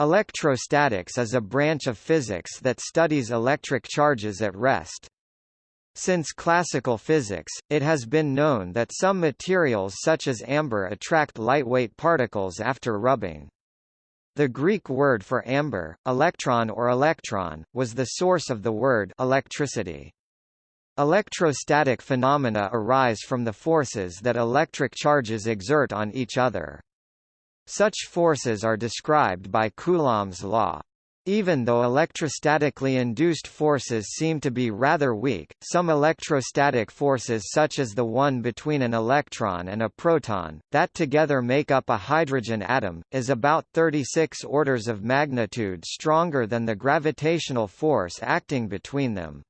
Electrostatics is a branch of physics that studies electric charges at rest. Since classical physics, it has been known that some materials such as amber attract lightweight particles after rubbing. The Greek word for amber, electron or electron, was the source of the word electricity. Electrostatic phenomena arise from the forces that electric charges exert on each other. Such forces are described by Coulomb's law. Even though electrostatically induced forces seem to be rather weak, some electrostatic forces such as the one between an electron and a proton, that together make up a hydrogen atom, is about 36 orders of magnitude stronger than the gravitational force acting between them.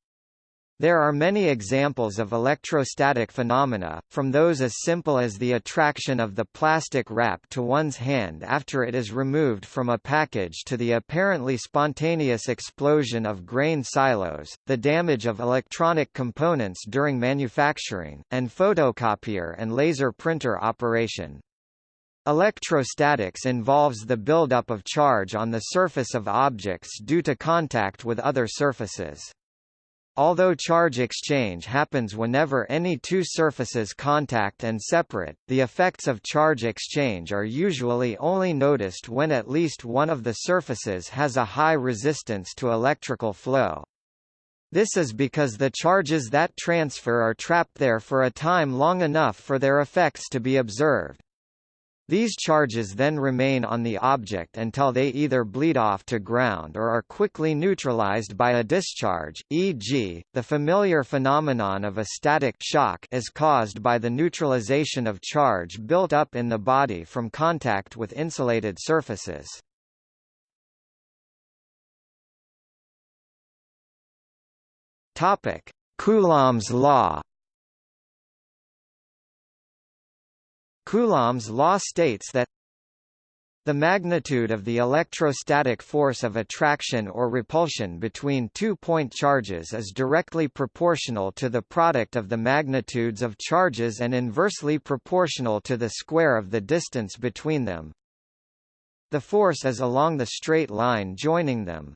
There are many examples of electrostatic phenomena, from those as simple as the attraction of the plastic wrap to one's hand after it is removed from a package to the apparently spontaneous explosion of grain silos, the damage of electronic components during manufacturing, and photocopier and laser printer operation. Electrostatics involves the buildup of charge on the surface of objects due to contact with other surfaces. Although charge exchange happens whenever any two surfaces contact and separate, the effects of charge exchange are usually only noticed when at least one of the surfaces has a high resistance to electrical flow. This is because the charges that transfer are trapped there for a time long enough for their effects to be observed. These charges then remain on the object until they either bleed off to ground or are quickly neutralized by a discharge, e.g., the familiar phenomenon of a static shock is caused by the neutralization of charge built up in the body from contact with insulated surfaces. Coulomb's law Coulomb's law states that the magnitude of the electrostatic force of attraction or repulsion between two point charges is directly proportional to the product of the magnitudes of charges and inversely proportional to the square of the distance between them. The force is along the straight line joining them.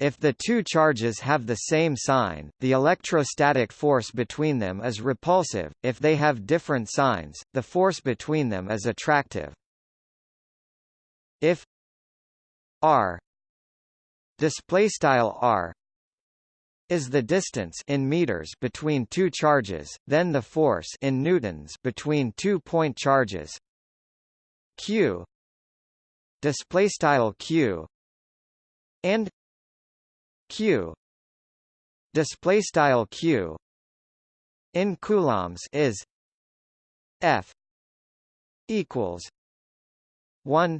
If the two charges have the same sign, the electrostatic force between them is repulsive, if they have different signs, the force between them is attractive. If r r is the distance in meters between two charges, then the force in newtons between two point charges q displaystyle q and q. Display style q. In coulombs is f equals 1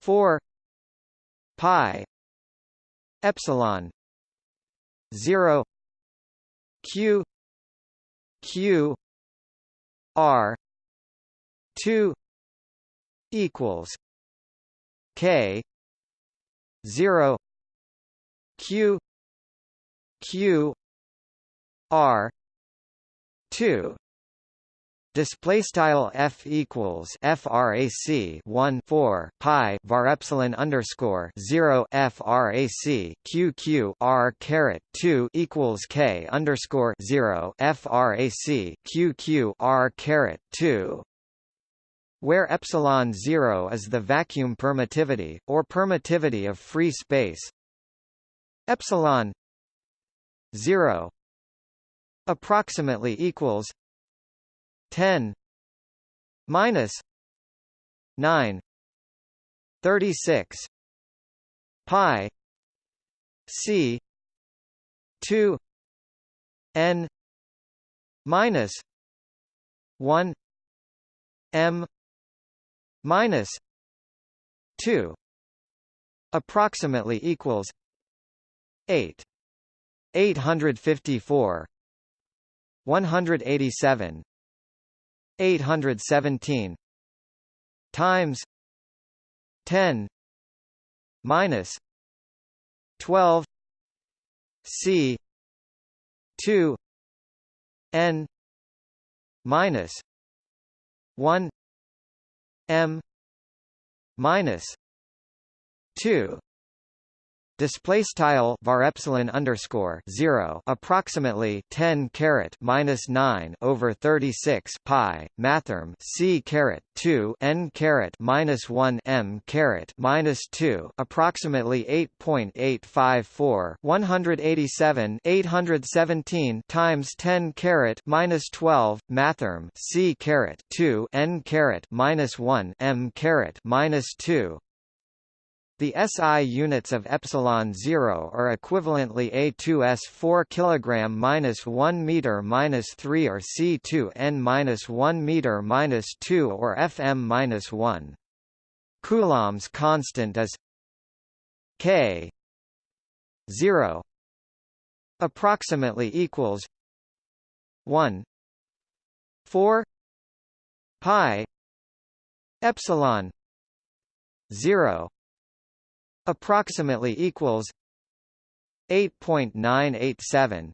4 pi epsilon 0 q q r 2 equals k 0 q q r 2 Display style f equals frac 1 4 pi var epsilon underscore 0 frac q q r caret 2 equals k underscore 0 frac q q r caret 2 where epsilon 0 is the vacuum permittivity, or permittivity of free space, epsilon 0 approximately equals 10 minus 9 36 pi c 2 n minus 1 m minus 2 approximately equals 8. 854 187 817 times 10 minus 12 c 2 n minus 1 m minus two display style var epsilon underscore 0 approximately 10 caret minus 9 over 36 pi mathrm c caret 2 n caret minus 1 m caret minus 2 approximately 8.854 187 817 times 10 caret minus 12 mathrm c caret 2 n caret minus 1 m caret minus 2 the SI units of epsilon 0 are equivalently A2S 4 kg minus 1 meter minus 3 or C2N minus 1 meter minus 2 or FM minus 1. Coulomb's constant is K 0 approximately equals 1 4 pi epsilon 0 approximately equals 8.987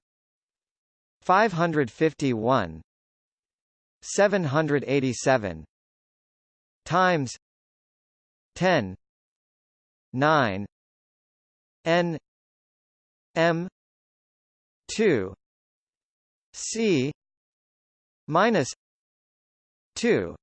551 787 times 10 9 n m 2 c minus 2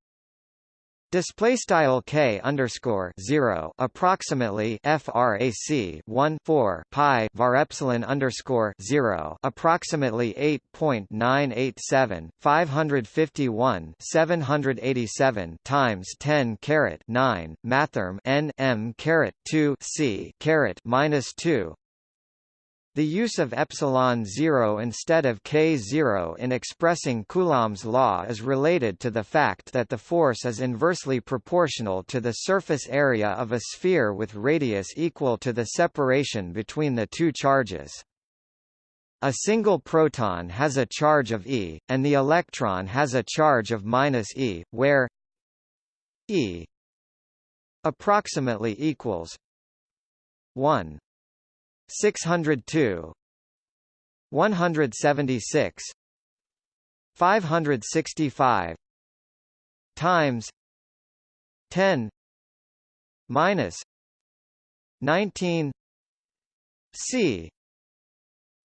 Display style k underscore zero approximately frac 1 4 pi var epsilon underscore zero approximately 8.987 551 787 times 10 caret 9 mathrm n m caret 2 c caret minus 2 the use of epsilon 0 instead of k0 in expressing Coulomb's law is related to the fact that the force is inversely proportional to the surface area of a sphere with radius equal to the separation between the two charges. A single proton has a charge of e, and the electron has a charge of minus e, where e approximately equals 1 602 176 565 times 10 minus 19 c.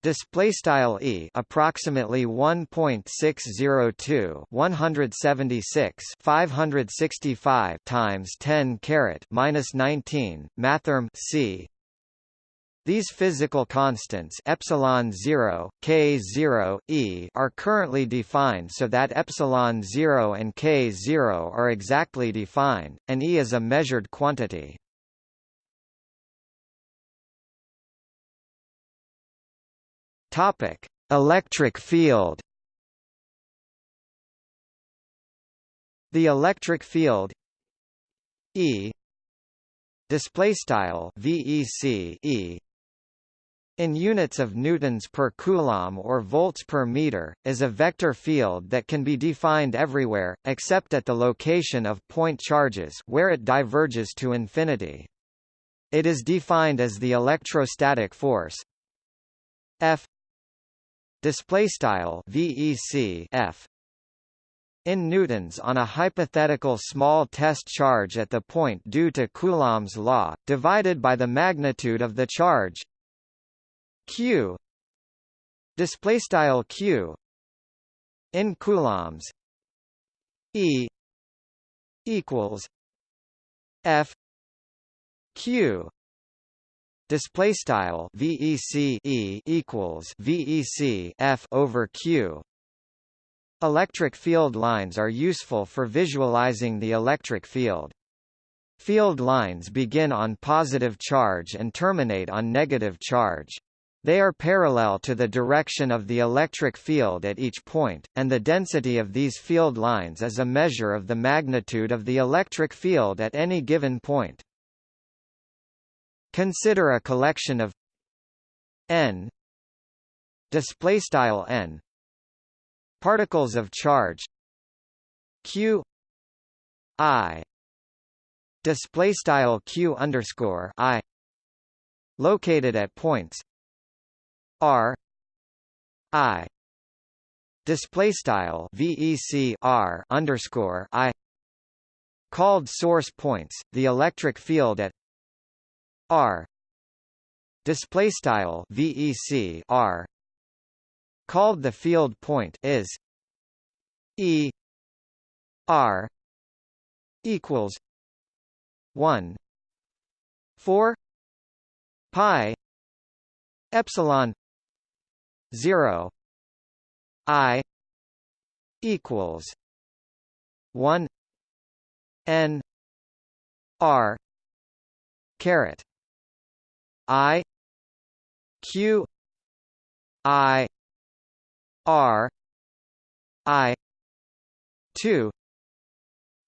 Display style e approximately 1.602 176 565 times 10 caret minus 19 mathrm c these physical constants epsilon 0, k 0, e are currently defined so that epsilon 0 and k 0 are exactly defined, and e is a measured quantity. Topic: Electric field. The electric field E display style VEC E in units of newtons per coulomb or volts per meter, is a vector field that can be defined everywhere, except at the location of point charges where it diverges to infinity. It is defined as the electrostatic force F displaystyle VEC F in newtons on a hypothetical small test charge at the point due to Coulomb's law, divided by the magnitude of the charge q. Display style q. In coulombs. E. Equals f. Q. Display style vec e equals vec f over q. Electric field lines are useful for visualizing the electric field. Field lines begin on positive charge and terminate on negative charge they are parallel to the direction of the electric field at each point, and the density of these field lines is a measure of the magnitude of the electric field at any given point. Consider a collection of n displaystyle n particles of charge q i displaystyle q underscore i located at points R I display style VEC R underscore I called source points the electric field at r display style vec r called the field point is e r equals 1 4 pi epsilon 0 i equals 1 n r caret i q i r i 2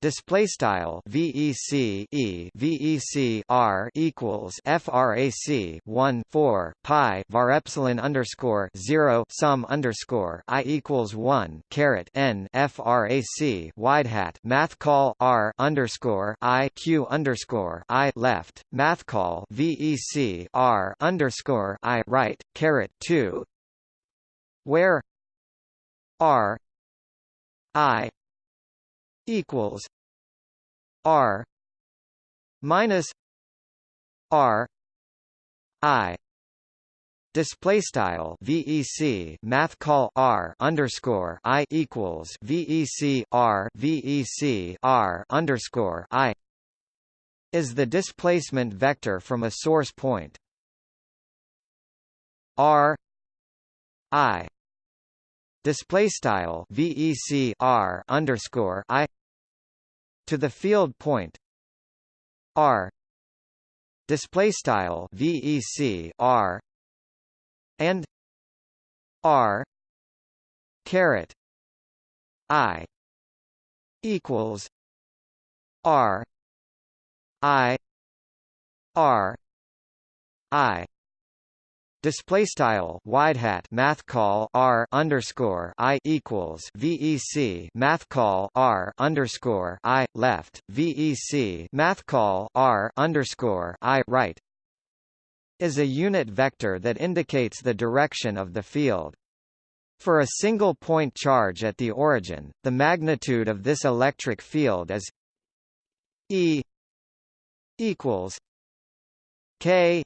Display style VEC E VEC R equals FRAC one four Pi var epsilon underscore zero sum underscore I equals one caret N FRAC wide hat math call R underscore I Q underscore I left math call VEC R underscore I right caret two where R I equals R minus R I Display style VEC Math call R underscore I equals VEC R VEC R underscore I is the displacement vector from a source point. R I display style VEC R underscore I to the field point R display style VEC R and R caret I equals R I R I Display style wide hat math call r underscore i equals vec math call r underscore i left vec math call r underscore i right is a unit vector that indicates the direction of the field. For a single point charge at the origin, the magnitude of this electric field is E equals K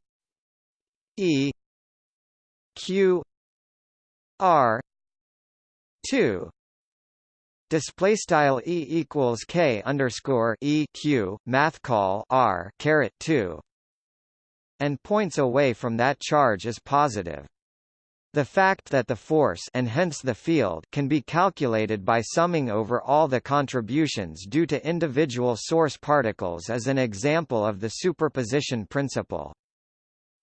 E q r 2 display style e equals k underscore e q math call r caret 2 and points away from that charge is positive. The fact that the force and hence the field can be calculated by summing over all the contributions due to individual source particles is an example of the superposition principle.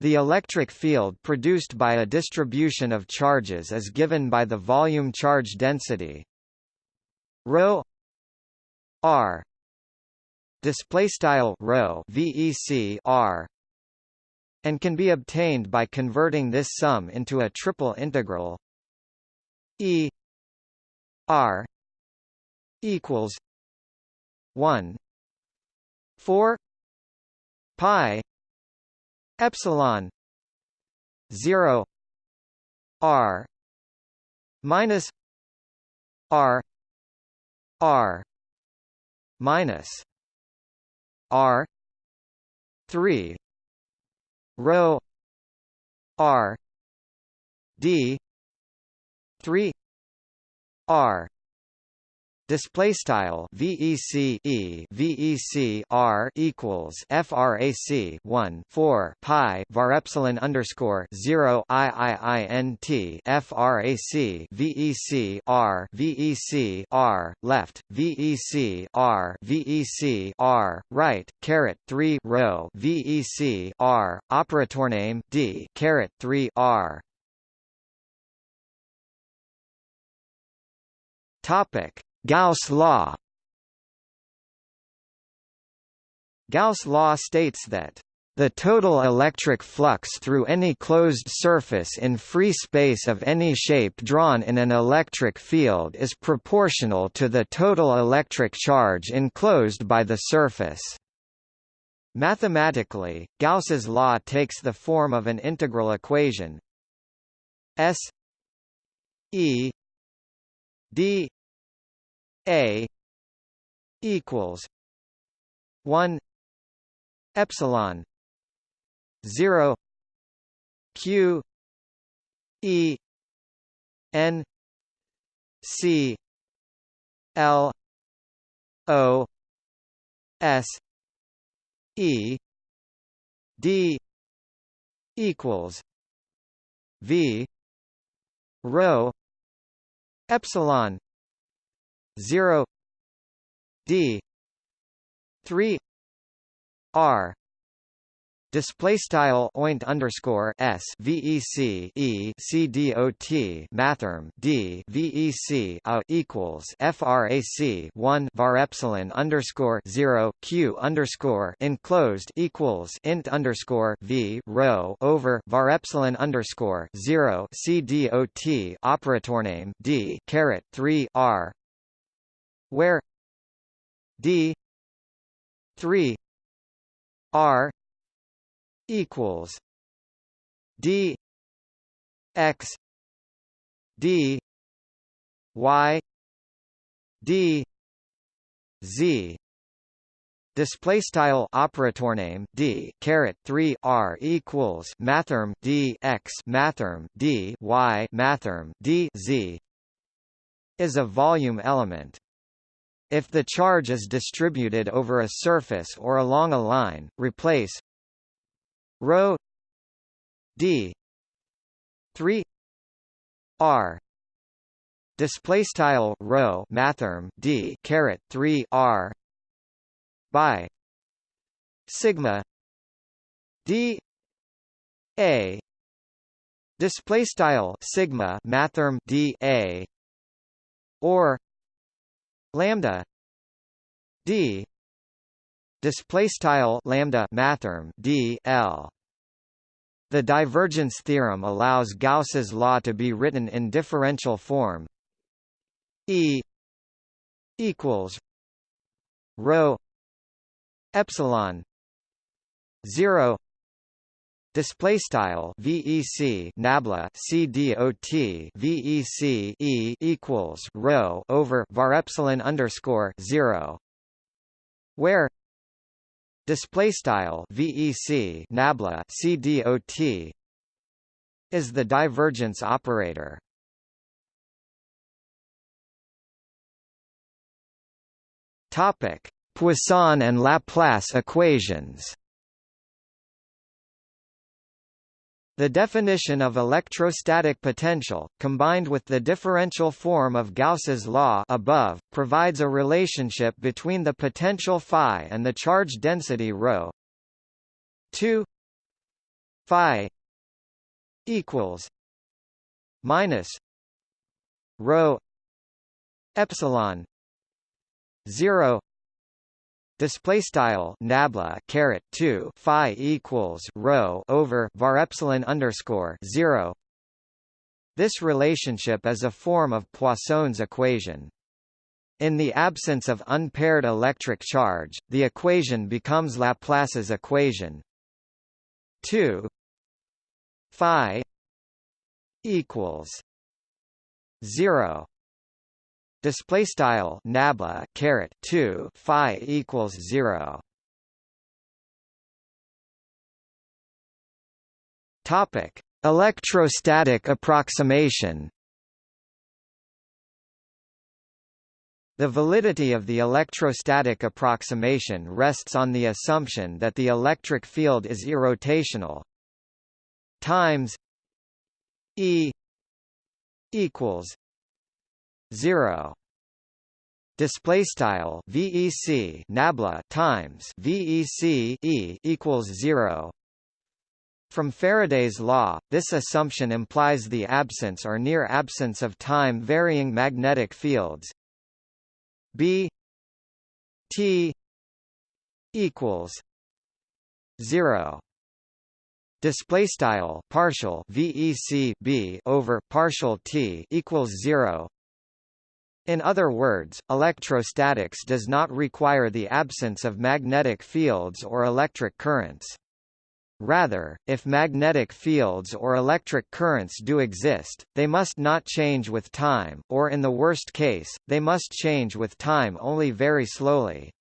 The electric field produced by a distribution of charges is given by the volume charge density rho r display style rho vec r and can be obtained by converting this sum into a triple integral e r equals 1 4 pi epsilon 0 r minus r r minus r 3 rho r d 3 r Display style VEC E VEC R equals FRAC one four Pi var epsilon underscore zero I I I N T FRAC VEC R VEC R left VEC R VEC R right caret three rho VEC R operator name D caret three R. Topic Gauss law Gauss law states that the total electric flux through any closed surface in free space of any shape drawn in an electric field is proportional to the total electric charge enclosed by the surface. Mathematically, Gauss's law takes the form of an integral equation S E d a equals one epsilon zero Q E N C L O S E D equals V rho epsilon 0 d 3 r. Display style oint underscore s vec e c dot mathrm d vec a equals frac one var epsilon underscore zero q underscore enclosed equals int underscore v rho over var epsilon underscore zero c dot operator name d caret three r where d three r equals d x d y d z Display style operator name d caret three r equals mathrm d x mathrm d y mathrm d z is a volume element. If the charge is distributed over a surface or along a line, replace rho d 3 r display style rho mathrm d caret 3 r by sigma d a display style sigma mathrm d a or lambda d display style lambda mathrm d l. The divergence theorem allows Gauss's law to be written in differential form E equals rho epsilon 0 display style vec nabla cdot vec e equals rho over var epsilon underscore 0 where display style vec nabla cdot is the divergence operator. Topic Poisson and Laplace equations The definition of electrostatic potential, combined with the differential form of Gauss's law above, provides a relationship between the potential phi and the charge density ρ. 2 phi equals minus rho epsilon 0 display style nabla caret 2 phi equals rho over var epsilon underscore 0 this relationship is a form of Poisson's equation. In the absence of unpaired electric charge the equation becomes Laplace's equation. 2 phi equals 0 display style nabla caret 2 phi equals 0 topic. Electrostatic approximation. The validity of the electrostatic approximation rests on the assumption that the electric field is irrotational. Times E equals 0 display style vec nabla times vec e equals 0 from Faraday's law, this assumption implies the absence or near absence of time-varying magnetic fields. B T equals zero. Display style partial VEC B over partial T equals zero. In other words, electrostatics does not require the absence of magnetic fields or electric currents. Rather, if magnetic fields or electric currents do exist, they must not change with time, or in the worst case, they must change with time only very slowly.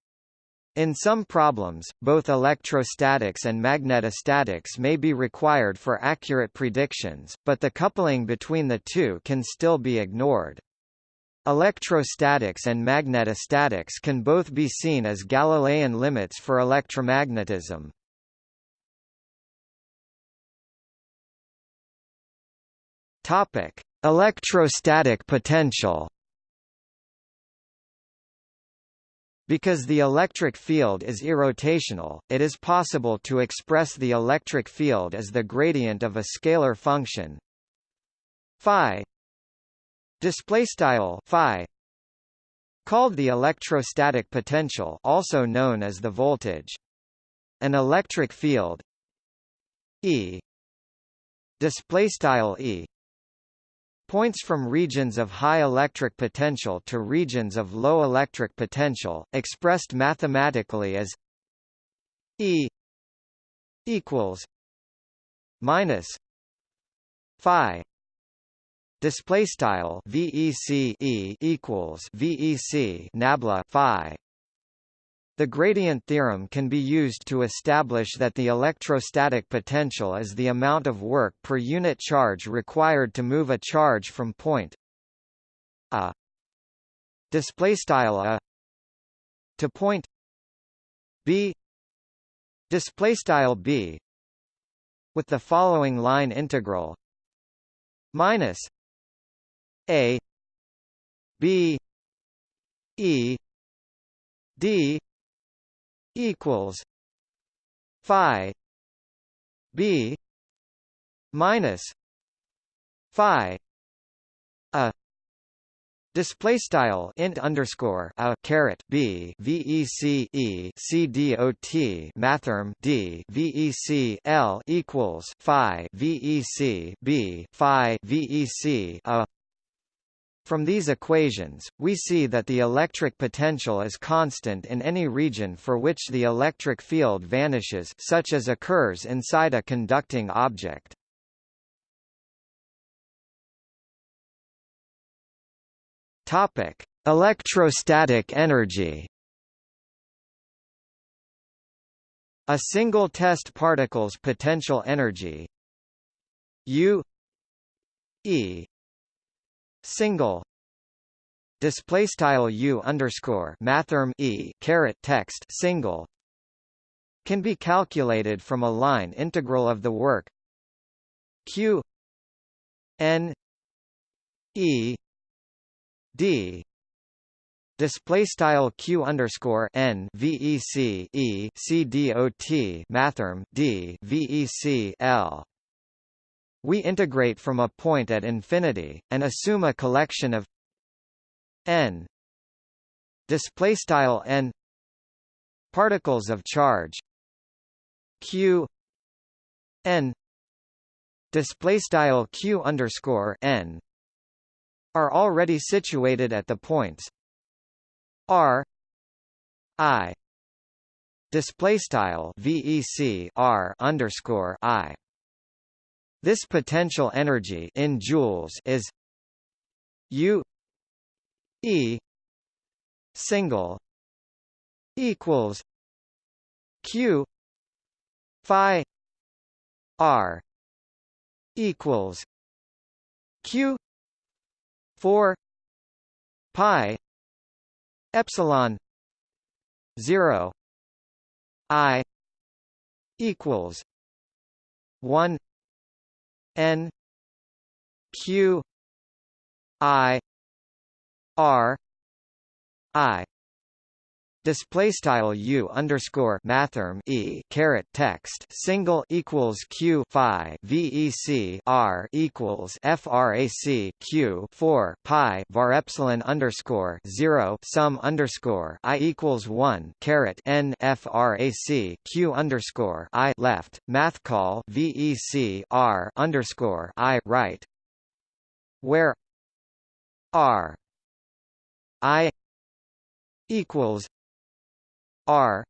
In some problems, both electrostatics and magnetostatics may be required for accurate predictions, but the coupling between the two can still be ignored. Electrostatics and magnetostatics can both be seen as Galilean limits for electromagnetism. Topic: Electrostatic potential. Because the electric field is irrotational, it is possible to express the electric field as the gradient of a scalar function phi display style phi called the electrostatic potential also known as the voltage. An electric field E display style E points from regions of high electric potential to regions of low electric potential, expressed mathematically as E equals minus phi display style VEC E equals VEC nabla phi. The gradient theorem can be used to establish that the electrostatic potential is the amount of work per unit charge required to move a charge from point a display style a to point b. Display style b with the following line integral minus a b e d equals phi b minus phi a. Display style int underscore a caret b vec e c dot mathrm d vec l equals phi vec b phi vec a from these equations, we see that the electric potential is constant in any region for which the electric field vanishes such as occurs inside a conducting object. Topic: Electrostatic energy. A single test particle's potential energy U E single display style u underscore mathrm e caret text single can be calculated from a line integral of the work q n e d display style q underscore n vec e c dot mathrm d vec l we integrate from a point at infinity, and assume a collection of n display style n particles of charge q n display style q underscore n are already situated at the points r i display style vec r underscore i this potential energy in joules is U E single equals Q Phi R equals Q four Pi Epsilon zero I equals one N Q I R I display style u underscore mathrm e caret text single equals q phi vec r equals frac q 4 pi var epsilon underscore 0 sum underscore i equals 1 caret n frac q underscore i left math call vec r underscore i right where r i equals R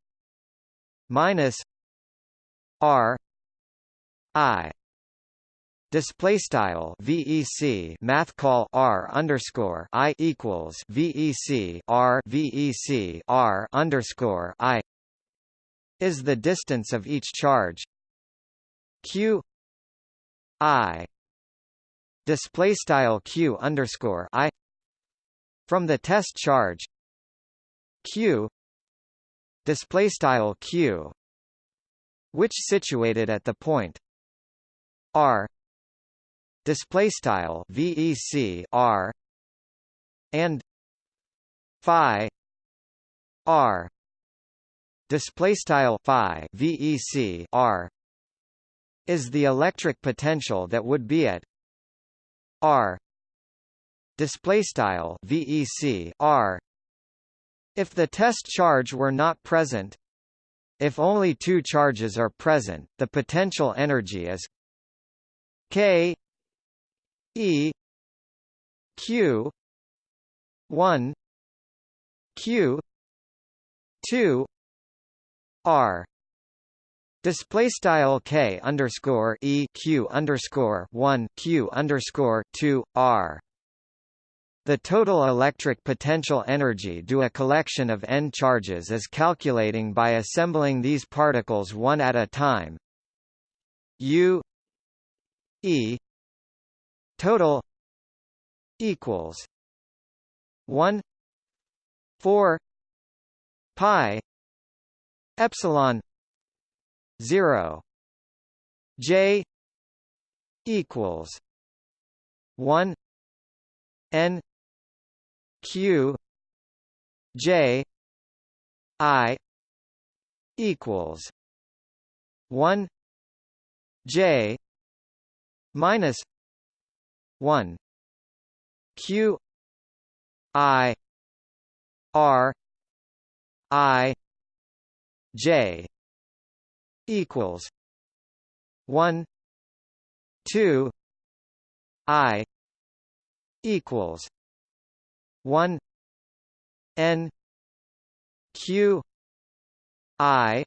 minus R I display style VEC math call R underscore I equals VEC R VEC R underscore I is the distance of each charge. Q i display style q underscore i from the test charge. Q display style q which situated at the point r display style vec r and phi r display style phi vec r is the electric potential that would be at r display style vec r if the test charge were not present if only two charges are present the potential energy is k e q 1 q 2 r Display style k underscore e q underscore one q underscore two r. The total electric potential energy due a collection of n charges is calculating by assembling these particles one at a time. U e total equals one four pi epsilon 0 j equals 1 n q j i equals 1 j minus 1 q i r i j equals one two I equals one N Q I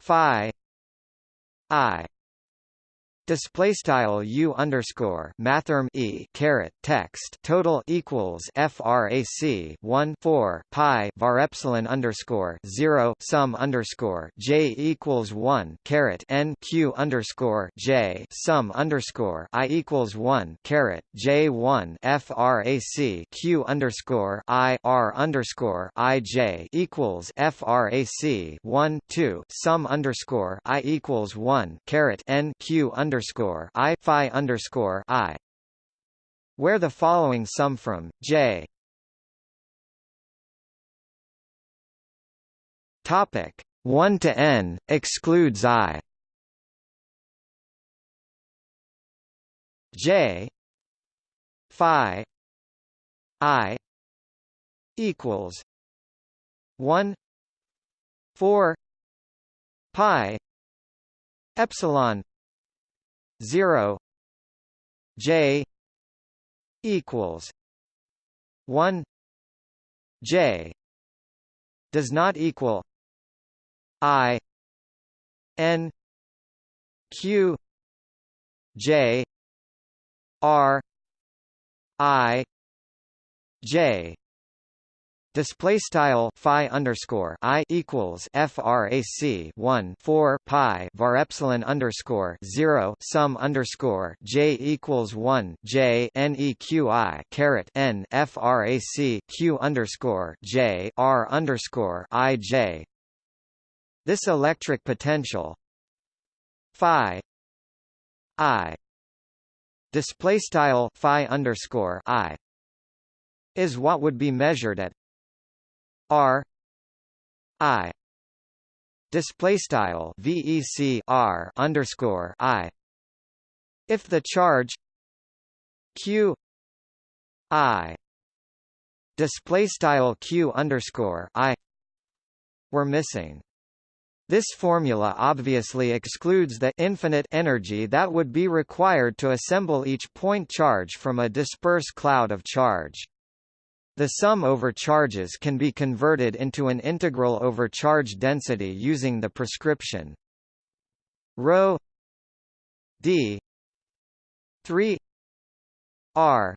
Phi I display style u underscore mathrm e caret text total equals frac 1 4 pi var epsilon underscore 0 sum underscore j equals 1 caret n q underscore j sum underscore i equals 1 caret j 1 frac q underscore i r underscore i j equals frac 1 2 sum underscore i equals 1 caret n q underscore underscore I phi underscore I. Where the following sum from J. Topic 1 to n excludes I. J. Phi. I. Equals. 1 4 pi. Epsilon 0 j equals 1 j does not equal i n q j r i j Display style phi underscore i equals frac 1 4 pi var epsilon underscore 0 sum underscore j equals 1 j neqi caret n frac q underscore j r underscore i j. This electric potential phi i display style phi underscore i is what would be measured at R I display style VEC R underscore I if the charge Q I display style Q underscore I were missing. This formula obviously excludes the infinite energy that would be required to assemble each point charge from a disperse cloud of charge. The sum over charges can be converted into an integral over charge density using the prescription. Rho d 3 r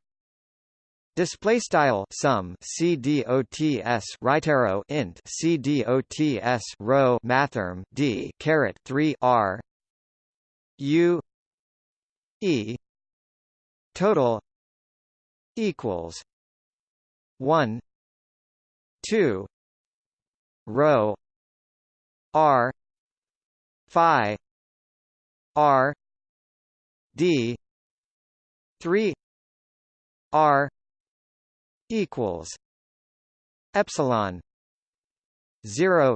Display style sum c dots right arrow int cdots dots rho mathrm d caret 3 r u e total equals 1 2 rho r phi r d 3 r equals epsilon 0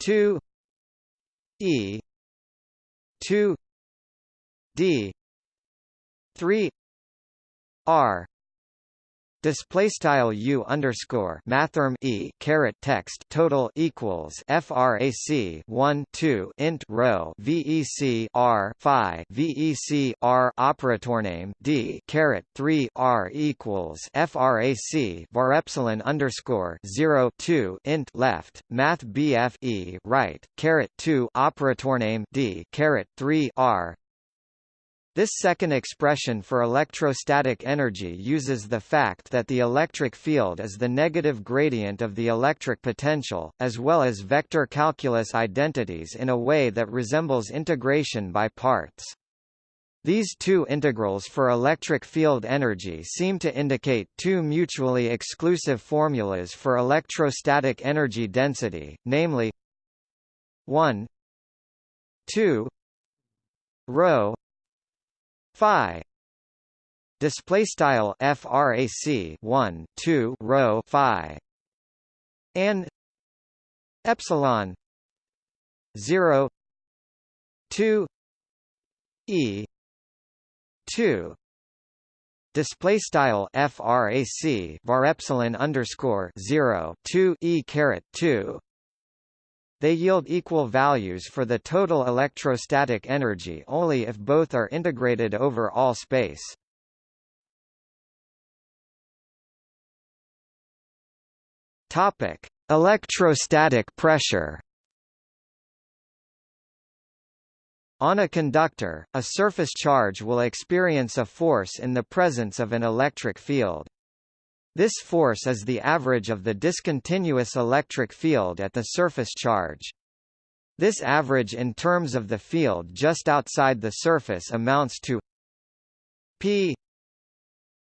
2 e 2 d 3 r Display style u underscore mathrm e caret text total equals frac 1 2 int rho vec r phi vec r operator name d caret 3 r equals frac var epsilon underscore 0 2 int left math bf e right caret 2 operator name d caret 3 r this second expression for electrostatic energy uses the fact that the electric field is the negative gradient of the electric potential, as well as vector calculus identities in a way that resembles integration by parts. These two integrals for electric field energy seem to indicate two mutually exclusive formulas for electrostatic energy density, namely 1 2 rho phi. Display style frac 1 2 rho phi. And epsilon 0 2 e 2 display style frac var epsilon underscore 0 2 e caret 2 they yield equal values for the total electrostatic energy only if both are integrated over all space. Topic: Electrostatic pressure. On a conductor, a surface charge will experience a force in the presence of an electric field. This force is the average of the discontinuous electric field at the surface charge. This average in terms of the field just outside the surface amounts to P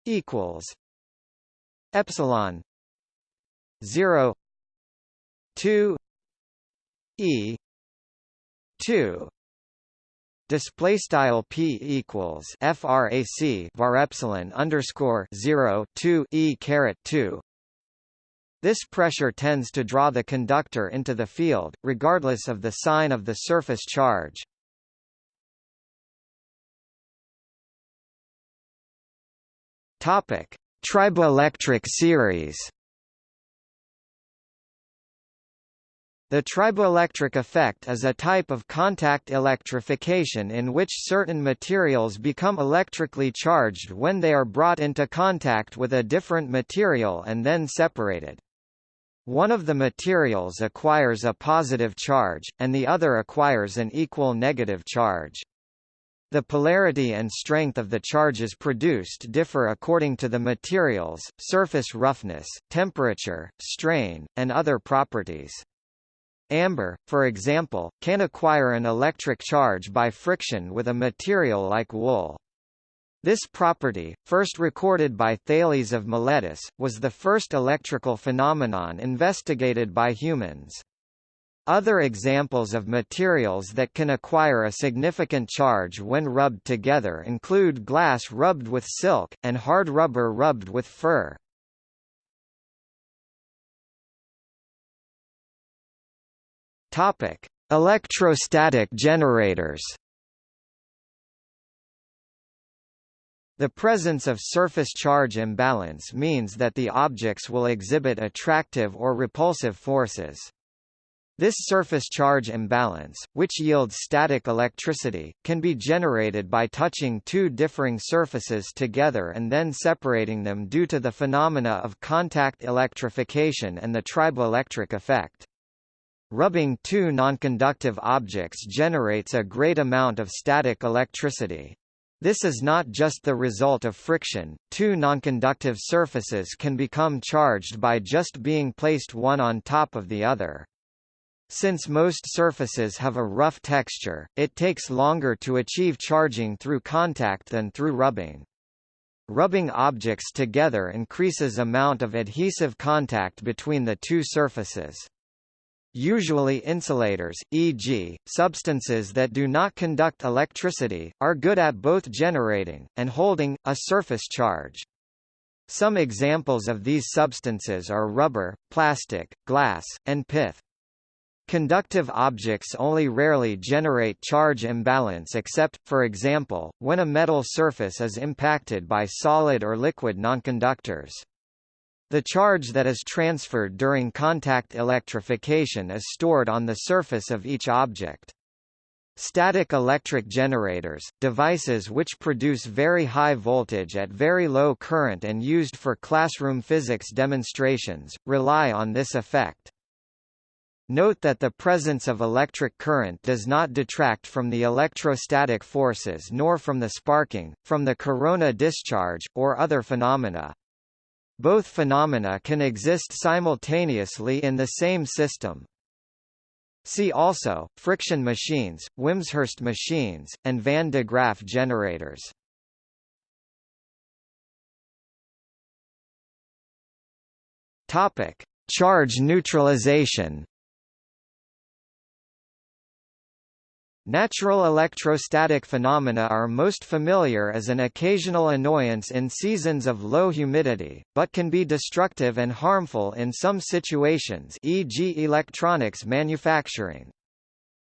equals epsilon 0 2 E 2 Display style p equals frac var epsilon underscore zero two e caret two. This pressure tends to draw the conductor into the field, regardless of the sign of the surface charge. Topic: Triboelectric series. The triboelectric effect is a type of contact electrification in which certain materials become electrically charged when they are brought into contact with a different material and then separated. One of the materials acquires a positive charge, and the other acquires an equal negative charge. The polarity and strength of the charges produced differ according to the materials, surface roughness, temperature, strain, and other properties. Amber, for example, can acquire an electric charge by friction with a material like wool. This property, first recorded by Thales of Miletus, was the first electrical phenomenon investigated by humans. Other examples of materials that can acquire a significant charge when rubbed together include glass rubbed with silk, and hard rubber rubbed with fur. Topic: Electrostatic generators. The presence of surface charge imbalance means that the objects will exhibit attractive or repulsive forces. This surface charge imbalance, which yields static electricity, can be generated by touching two differing surfaces together and then separating them due to the phenomena of contact electrification and the triboelectric effect. Rubbing two nonconductive objects generates a great amount of static electricity. This is not just the result of friction, two nonconductive surfaces can become charged by just being placed one on top of the other. Since most surfaces have a rough texture, it takes longer to achieve charging through contact than through rubbing. Rubbing objects together increases amount of adhesive contact between the two surfaces. Usually insulators, e.g., substances that do not conduct electricity, are good at both generating, and holding, a surface charge. Some examples of these substances are rubber, plastic, glass, and pith. Conductive objects only rarely generate charge imbalance except, for example, when a metal surface is impacted by solid or liquid nonconductors. The charge that is transferred during contact electrification is stored on the surface of each object. Static electric generators, devices which produce very high voltage at very low current and used for classroom physics demonstrations, rely on this effect. Note that the presence of electric current does not detract from the electrostatic forces nor from the sparking, from the corona discharge, or other phenomena. Both phenomena can exist simultaneously in the same system. See also, friction machines, Wimshurst machines, and van de Graaff generators. Charge neutralization. Natural electrostatic phenomena are most familiar as an occasional annoyance in seasons of low humidity, but can be destructive and harmful in some situations e.g. electronics manufacturing.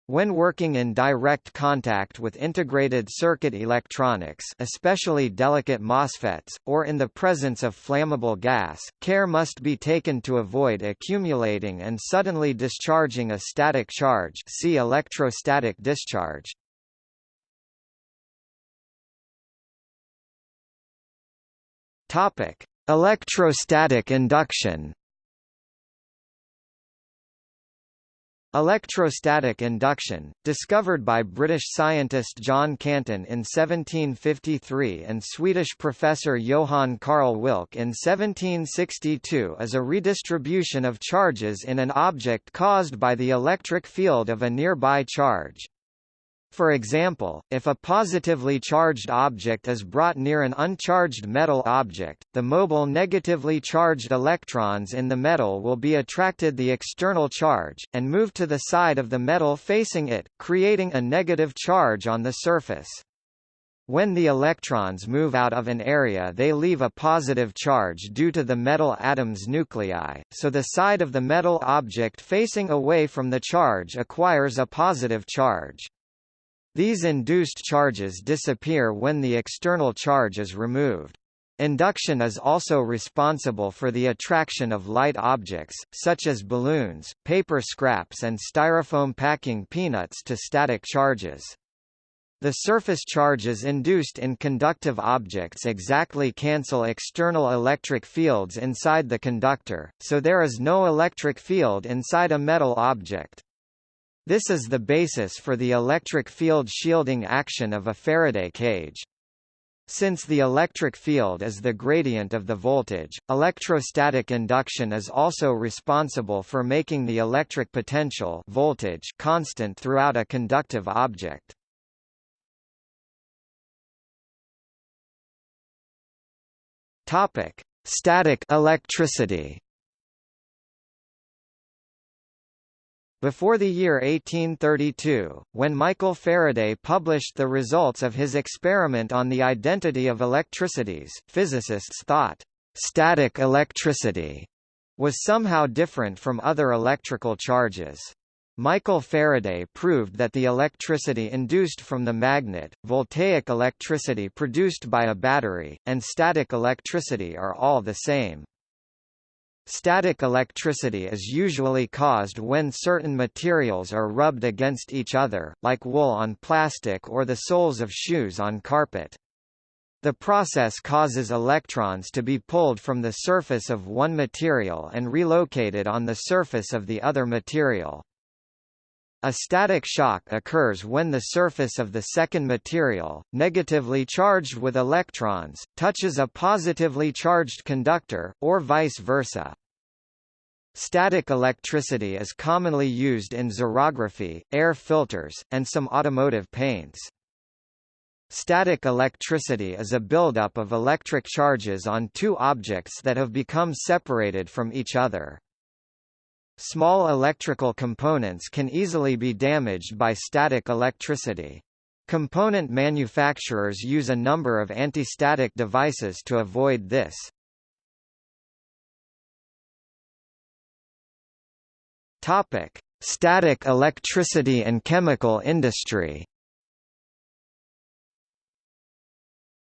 When working in direct contact with integrated circuit electronics especially delicate MOSFETs, or in the presence of flammable gas, care must be taken to avoid accumulating and suddenly discharging a static charge see electrostatic discharge. Electrostatic induction Electrostatic induction, discovered by British scientist John Canton in 1753 and Swedish professor Johann Carl Wilcke in 1762 is a redistribution of charges in an object caused by the electric field of a nearby charge. For example, if a positively charged object is brought near an uncharged metal object, the mobile negatively charged electrons in the metal will be attracted the external charge, and move to the side of the metal facing it, creating a negative charge on the surface. When the electrons move out of an area they leave a positive charge due to the metal atom's nuclei, so the side of the metal object facing away from the charge acquires a positive charge. These induced charges disappear when the external charge is removed. Induction is also responsible for the attraction of light objects, such as balloons, paper scraps and styrofoam packing peanuts to static charges. The surface charges induced in conductive objects exactly cancel external electric fields inside the conductor, so there is no electric field inside a metal object. This is the basis for the electric field shielding action of a Faraday cage. Since the electric field is the gradient of the voltage, electrostatic induction is also responsible for making the electric potential voltage constant throughout a conductive object. Topic: Static electricity. Before the year 1832, when Michael Faraday published the results of his experiment on the identity of electricities, physicists thought, "...static electricity," was somehow different from other electrical charges. Michael Faraday proved that the electricity induced from the magnet, voltaic electricity produced by a battery, and static electricity are all the same. Static electricity is usually caused when certain materials are rubbed against each other, like wool on plastic or the soles of shoes on carpet. The process causes electrons to be pulled from the surface of one material and relocated on the surface of the other material. A static shock occurs when the surface of the second material, negatively charged with electrons, touches a positively charged conductor, or vice versa. Static electricity is commonly used in xerography, air filters, and some automotive paints. Static electricity is a buildup of electric charges on two objects that have become separated from each other. Small electrical components can easily be damaged by static electricity. Component manufacturers use a number of anti-static devices to avoid this. Topic: Static electricity and chemical industry.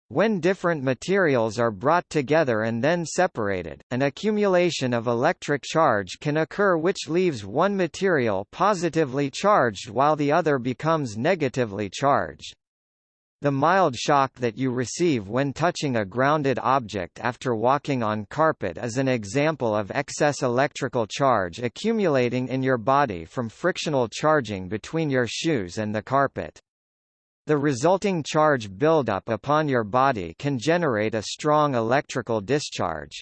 When different materials are brought together and then separated, an accumulation of electric charge can occur which leaves one material positively charged while the other becomes negatively charged. The mild shock that you receive when touching a grounded object after walking on carpet is an example of excess electrical charge accumulating in your body from frictional charging between your shoes and the carpet. The resulting charge buildup upon your body can generate a strong electrical discharge.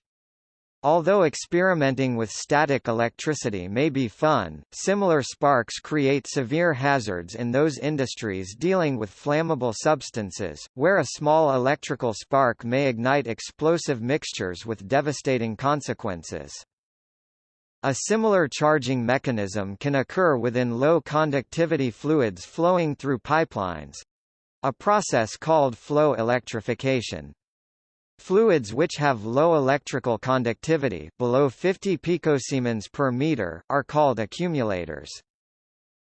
Although experimenting with static electricity may be fun, similar sparks create severe hazards in those industries dealing with flammable substances, where a small electrical spark may ignite explosive mixtures with devastating consequences. A similar charging mechanism can occur within low-conductivity fluids flowing through pipelines—a process called flow electrification. Fluids which have low electrical conductivity below 50 picosiemens per meter are called accumulators.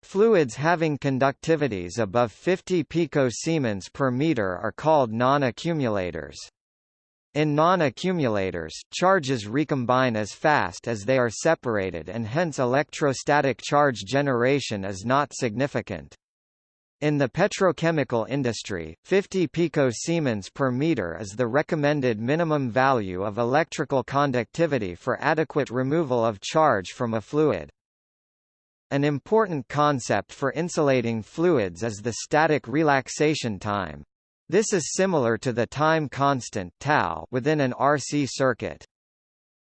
Fluids having conductivities above 50 picosiemens per meter are called non-accumulators. In non-accumulators, charges recombine as fast as they are separated and hence electrostatic charge generation is not significant. In the petrochemical industry, 50 picosiemens per meter is the recommended minimum value of electrical conductivity for adequate removal of charge from a fluid. An important concept for insulating fluids is the static relaxation time. This is similar to the time constant tau within an RC circuit.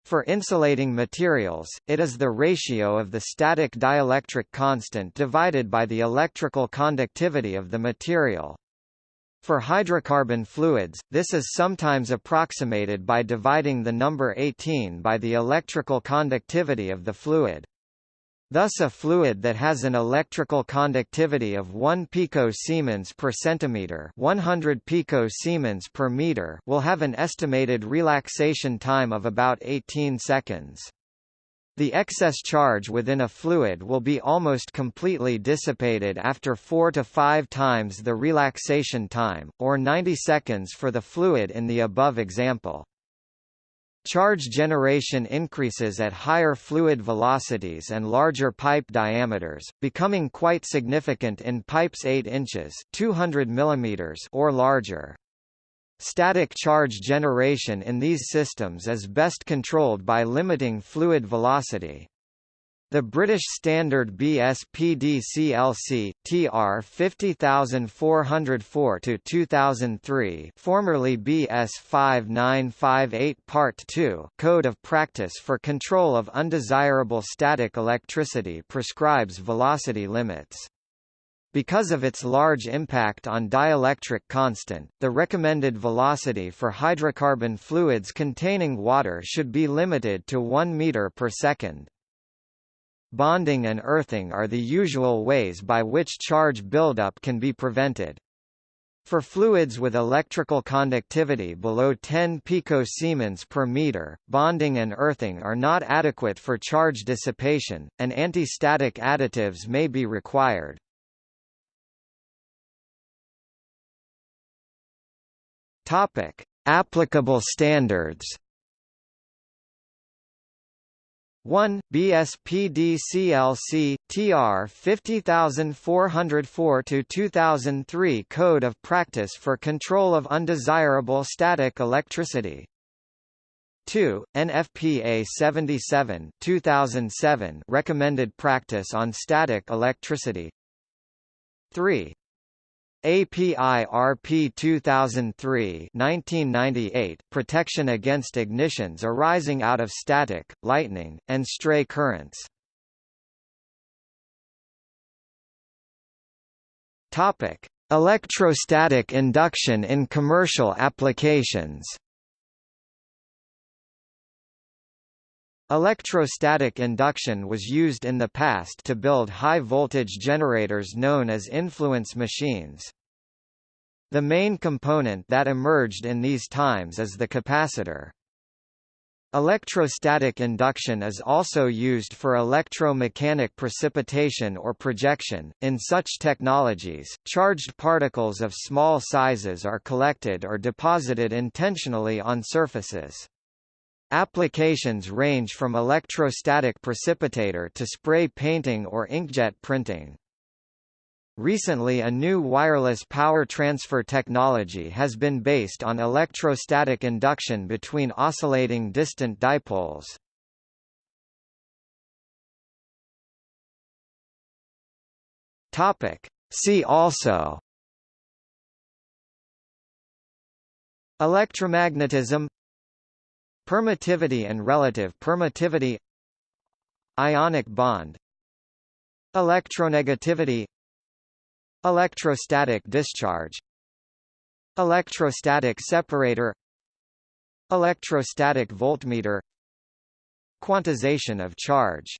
For insulating materials, it is the ratio of the static dielectric constant divided by the electrical conductivity of the material. For hydrocarbon fluids, this is sometimes approximated by dividing the number 18 by the electrical conductivity of the fluid. Thus a fluid that has an electrical conductivity of 1 picosiemens per centimeter 100 picosiemens per meter will have an estimated relaxation time of about 18 seconds. The excess charge within a fluid will be almost completely dissipated after 4 to 5 times the relaxation time, or 90 seconds for the fluid in the above example. Charge generation increases at higher fluid velocities and larger pipe diameters, becoming quite significant in pipes 8 inches 200 mm or larger. Static charge generation in these systems is best controlled by limiting fluid velocity. The British Standard BSPDCLC TR 50404 to 2003, formerly BS 5958 Part 2, Code of Practice for Control of Undesirable Static Electricity prescribes velocity limits. Because of its large impact on dielectric constant, the recommended velocity for hydrocarbon fluids containing water should be limited to 1 meter per second. Bonding and earthing are the usual ways by which charge buildup can be prevented. For fluids with electrical conductivity below 10 picosiemens per meter, bonding and earthing are not adequate for charge dissipation, and anti-static additives may be required. Topic: Applicable standards 1 BSPDCLC TR 50404 to 2003 Code of Practice for Control of Undesirable Static Electricity 2 NFPA 77 2007 Recommended Practice on Static Electricity 3. API RP 2003 1998 protection against ignitions arising out of static, lightning, and stray currents. Topic: Electrostatic induction in commercial applications. Electrostatic induction was used in the past to build high-voltage generators known as influence machines. The main component that emerged in these times is the capacitor. Electrostatic induction is also used for electromechanic precipitation or projection. In such technologies, charged particles of small sizes are collected or deposited intentionally on surfaces. Applications range from electrostatic precipitator to spray painting or inkjet printing. Recently a new wireless power transfer technology has been based on electrostatic induction between oscillating distant dipoles. See also Electromagnetism Permittivity and relative permittivity Ionic bond Electronegativity Electrostatic discharge Electrostatic separator Electrostatic voltmeter Quantization of charge